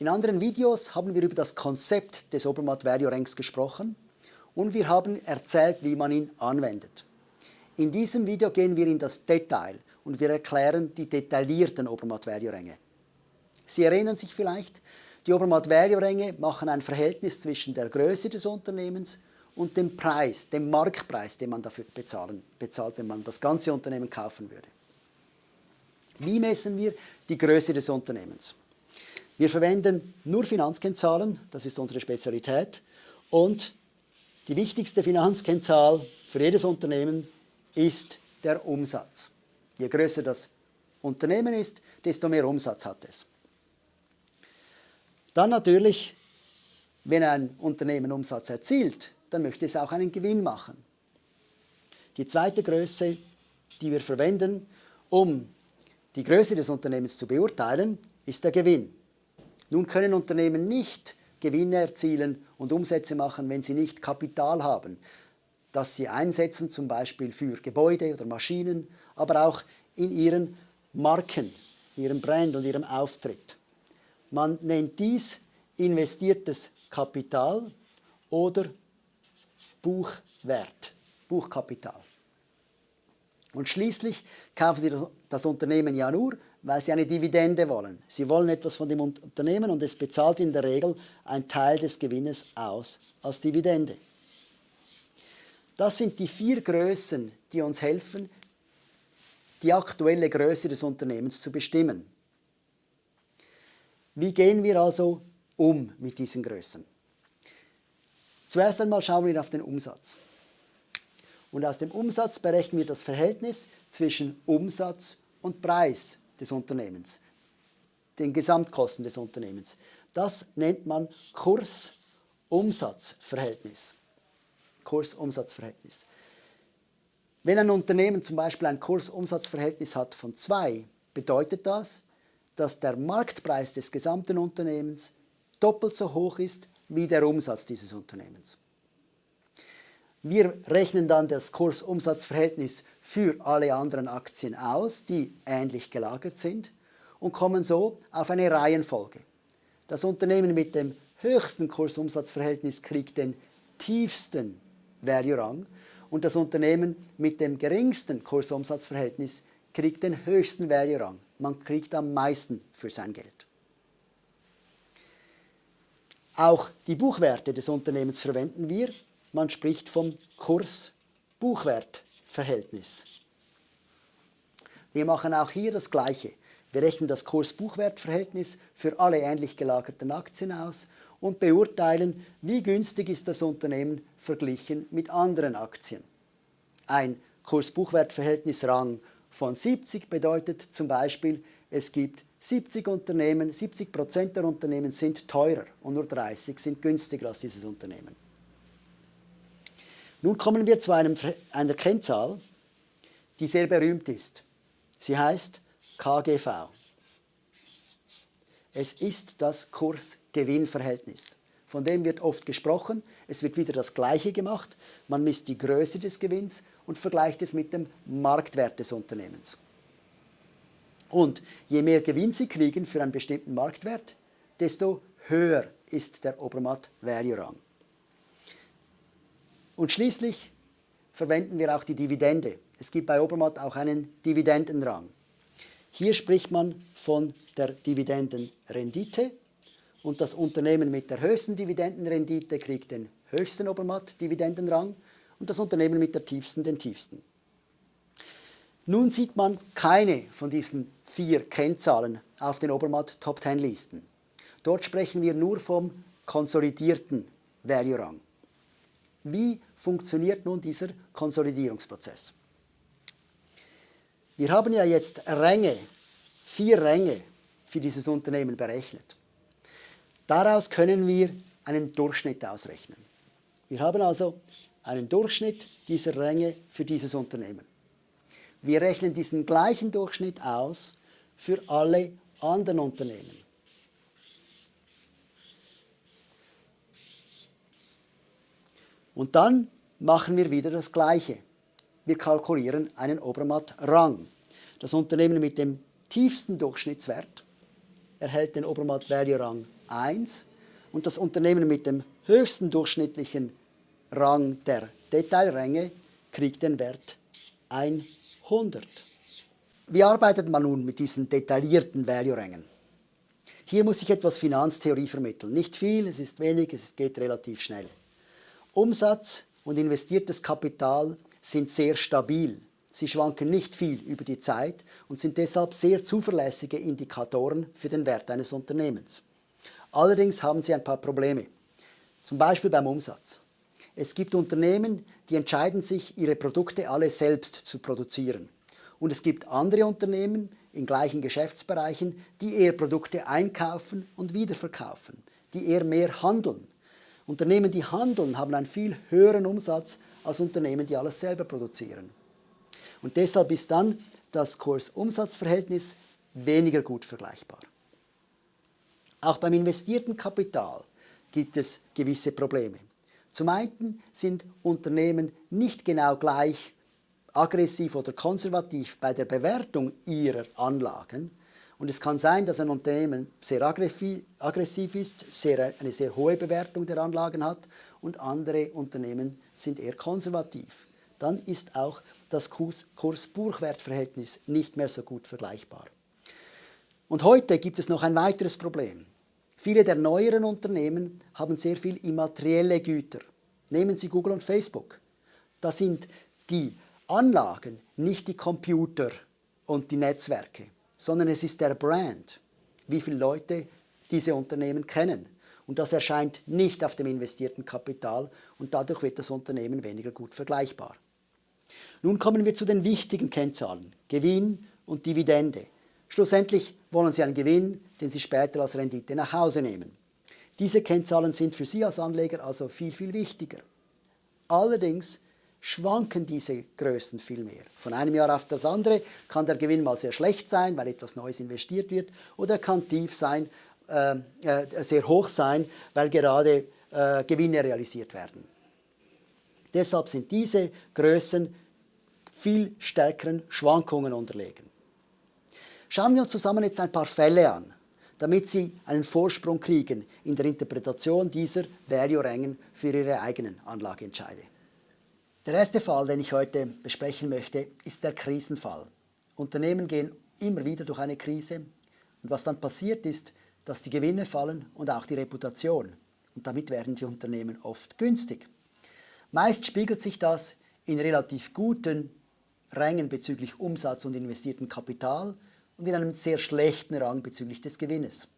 In anderen Videos haben wir über das Konzept des Obermatt Value Ranks gesprochen und wir haben erzählt, wie man ihn anwendet. In diesem Video gehen wir in das Detail und wir erklären die detaillierten Obermatt Value Ränge. Sie erinnern sich vielleicht, die Obermatt Value Ränge machen ein Verhältnis zwischen der Größe des Unternehmens und dem Preis, dem Marktpreis, den man dafür bezahlen, bezahlt, wenn man das ganze Unternehmen kaufen würde. Wie messen wir die Größe des Unternehmens? Wir verwenden nur Finanzkennzahlen, das ist unsere Spezialität. Und die wichtigste Finanzkennzahl für jedes Unternehmen ist der Umsatz. Je größer das Unternehmen ist, desto mehr Umsatz hat es. Dann natürlich, wenn ein Unternehmen Umsatz erzielt, dann möchte es auch einen Gewinn machen. Die zweite Größe, die wir verwenden, um die Größe des Unternehmens zu beurteilen, ist der Gewinn. Nun können Unternehmen nicht Gewinne erzielen und Umsätze machen, wenn sie nicht Kapital haben, das sie einsetzen, zum Beispiel für Gebäude oder Maschinen, aber auch in ihren Marken, ihrem Brand und ihrem Auftritt. Man nennt dies investiertes Kapital oder Buchwert, Buchkapital. Und schließlich kaufen Sie das Unternehmen ja nur, weil sie eine Dividende wollen. Sie wollen etwas von dem Unternehmen und es bezahlt in der Regel einen Teil des Gewinnes aus als Dividende. Das sind die vier Größen, die uns helfen, die aktuelle Größe des Unternehmens zu bestimmen. Wie gehen wir also um mit diesen Größen? Zuerst einmal schauen wir auf den Umsatz. Und aus dem Umsatz berechnen wir das Verhältnis zwischen Umsatz und Preis des Unternehmens, den Gesamtkosten des Unternehmens. Das nennt man Kurs-Umsatz-Verhältnis. Wenn ein Unternehmen zum Beispiel ein Kurs-Umsatz-Verhältnis hat von 2, bedeutet das, dass der Marktpreis des gesamten Unternehmens doppelt so hoch ist wie der Umsatz dieses Unternehmens. Wir rechnen dann das Kursumsatzverhältnis für alle anderen Aktien aus, die ähnlich gelagert sind und kommen so auf eine Reihenfolge. Das Unternehmen mit dem höchsten Kursumsatzverhältnis kriegt den tiefsten Value-Rang und das Unternehmen mit dem geringsten Kursumsatzverhältnis kriegt den höchsten Value-Rang. Man kriegt am meisten für sein Geld. Auch die Buchwerte des Unternehmens verwenden wir, man spricht vom Kurs-Buchwert-Verhältnis. Wir machen auch hier das Gleiche. Wir rechnen das Kurs-Buchwert-Verhältnis für alle ähnlich gelagerten Aktien aus und beurteilen, wie günstig ist das Unternehmen verglichen mit anderen Aktien. Ein Kurs-Buchwert-Verhältnis Rang von 70 bedeutet zum Beispiel, es gibt 70 Unternehmen, 70 Prozent der Unternehmen sind teurer und nur 30 sind günstiger als dieses Unternehmen. Nun kommen wir zu einem, einer Kennzahl, die sehr berühmt ist. Sie heißt KGV. Es ist das Kurs-Gewinn-Verhältnis. Von dem wird oft gesprochen. Es wird wieder das Gleiche gemacht. Man misst die Größe des Gewinns und vergleicht es mit dem Marktwert des Unternehmens. Und je mehr Gewinn Sie kriegen für einen bestimmten Marktwert, desto höher ist der Obermatt Value Rang. Und schließlich verwenden wir auch die Dividende. Es gibt bei Obermatt auch einen Dividendenrang. Hier spricht man von der Dividendenrendite und das Unternehmen mit der höchsten Dividendenrendite kriegt den höchsten Obermatt-Dividendenrang und das Unternehmen mit der tiefsten den tiefsten. Nun sieht man keine von diesen vier Kennzahlen auf den Obermatt Top 10 Listen. Dort sprechen wir nur vom konsolidierten Value Rang. Wie funktioniert nun dieser Konsolidierungsprozess? Wir haben ja jetzt Ränge, vier Ränge für dieses Unternehmen berechnet. Daraus können wir einen Durchschnitt ausrechnen. Wir haben also einen Durchschnitt dieser Ränge für dieses Unternehmen. Wir rechnen diesen gleichen Durchschnitt aus für alle anderen Unternehmen. Und dann machen wir wieder das Gleiche. Wir kalkulieren einen Obermatt-Rang. Das Unternehmen mit dem tiefsten Durchschnittswert erhält den Obermatt-Value-Rang 1 und das Unternehmen mit dem höchsten durchschnittlichen Rang der Detailränge kriegt den Wert 100. Wie arbeitet man nun mit diesen detaillierten Value-Rängen? Hier muss ich etwas Finanztheorie vermitteln. Nicht viel, es ist wenig, es geht relativ schnell. Umsatz und investiertes Kapital sind sehr stabil. Sie schwanken nicht viel über die Zeit und sind deshalb sehr zuverlässige Indikatoren für den Wert eines Unternehmens. Allerdings haben sie ein paar Probleme, zum Beispiel beim Umsatz. Es gibt Unternehmen, die entscheiden sich, ihre Produkte alle selbst zu produzieren. Und es gibt andere Unternehmen, in gleichen Geschäftsbereichen, die eher Produkte einkaufen und wiederverkaufen, die eher mehr handeln. Unternehmen, die handeln, haben einen viel höheren Umsatz als Unternehmen, die alles selber produzieren. Und deshalb ist dann das Kurs-Umsatz-Verhältnis weniger gut vergleichbar. Auch beim investierten Kapital gibt es gewisse Probleme. Zum einen sind Unternehmen nicht genau gleich aggressiv oder konservativ bei der Bewertung ihrer Anlagen. Und es kann sein, dass ein Unternehmen sehr aggressiv ist, sehr, eine sehr hohe Bewertung der Anlagen hat und andere Unternehmen sind eher konservativ. Dann ist auch das Kurs-Buchwert-Verhältnis nicht mehr so gut vergleichbar. Und heute gibt es noch ein weiteres Problem. Viele der neueren Unternehmen haben sehr viel immaterielle Güter. Nehmen Sie Google und Facebook. Da sind die Anlagen, nicht die Computer und die Netzwerke, sondern es ist der Brand, wie viele Leute diese Unternehmen kennen. Und das erscheint nicht auf dem investierten Kapital und dadurch wird das Unternehmen weniger gut vergleichbar. Nun kommen wir zu den wichtigen Kennzahlen, Gewinn und Dividende. Schlussendlich wollen Sie einen Gewinn, den Sie später als Rendite nach Hause nehmen. Diese Kennzahlen sind für Sie als Anleger also viel, viel wichtiger. Allerdings schwanken diese Größen viel mehr. Von einem Jahr auf das andere kann der Gewinn mal sehr schlecht sein, weil etwas Neues investiert wird, oder er kann tief sein, äh, äh, sehr hoch sein, weil gerade äh, Gewinne realisiert werden. Deshalb sind diese Größen viel stärkeren Schwankungen unterlegen. Schauen wir uns zusammen jetzt ein paar Fälle an, damit Sie einen Vorsprung kriegen in der Interpretation dieser Value-Rängen für Ihre eigenen Anlageentscheide. Der erste Fall, den ich heute besprechen möchte, ist der Krisenfall. Unternehmen gehen immer wieder durch eine Krise und was dann passiert ist, dass die Gewinne fallen und auch die Reputation und damit werden die Unternehmen oft günstig. Meist spiegelt sich das in relativ guten Rängen bezüglich Umsatz und investiertem Kapital und in einem sehr schlechten Rang bezüglich des Gewinnes.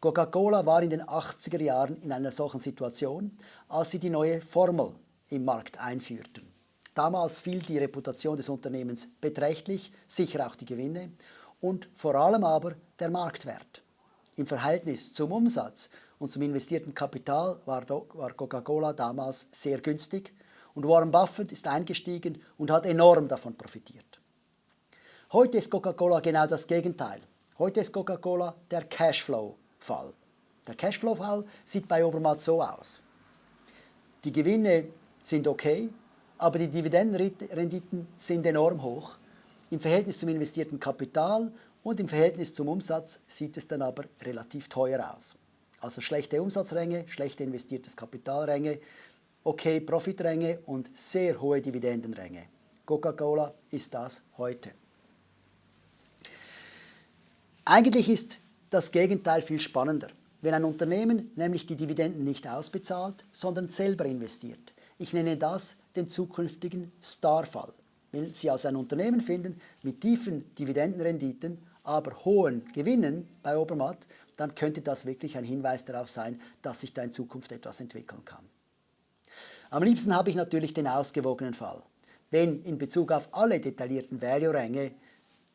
Coca-Cola war in den 80er Jahren in einer solchen Situation, als sie die neue Formel im Markt einführten. Damals fiel die Reputation des Unternehmens beträchtlich, sicher auch die Gewinne und vor allem aber der Marktwert. Im Verhältnis zum Umsatz und zum investierten Kapital war, Coca-Cola damals sehr günstig und Warren Buffett ist eingestiegen und hat enorm davon profitiert. Heute ist Coca-Cola genau das Gegenteil. Heute ist Coca-Cola der Cashflow-Fall. Der Cashflow-Fall sieht bei Obermatt so aus. Die Gewinne sind okay, aber die Dividendenrenditen sind enorm hoch. Im Verhältnis zum investierten Kapital und im Verhältnis zum Umsatz sieht es dann aber relativ teuer aus. Also schlechte Umsatzränge, schlechte investiertes Kapitalränge, okay Profitränge und sehr hohe Dividendenränge. Coca-Cola ist das heute. Eigentlich ist das Gegenteil viel spannender. Wenn ein Unternehmen nämlich die Dividenden nicht ausbezahlt, sondern selber investiert. Ich nenne das den zukünftigen Starfall. Wenn Sie also ein Unternehmen finden mit tiefen Dividendenrenditen, aber hohen Gewinnen bei Obermatt, dann könnte das wirklich ein Hinweis darauf sein, dass sich da in Zukunft etwas entwickeln kann. Am liebsten habe ich natürlich den ausgewogenen Fall, wenn in Bezug auf alle detaillierten Value-Ränge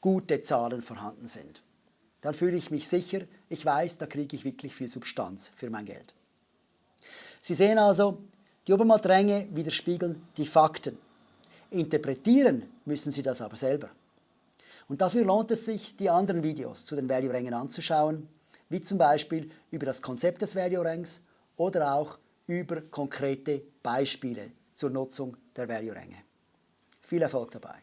gute Zahlen vorhanden sind. Dann fühle ich mich sicher, ich weiß, da kriege ich wirklich viel Substanz für mein Geld. Sie sehen also, die Obermatt-Ränge widerspiegeln die Fakten. Interpretieren müssen Sie das aber selber. Und dafür lohnt es sich, die anderen Videos zu den Value-Rängen anzuschauen, wie zum Beispiel über das Konzept des Value-Ranks oder auch über konkrete Beispiele zur Nutzung der Value-Ränge. Viel Erfolg dabei!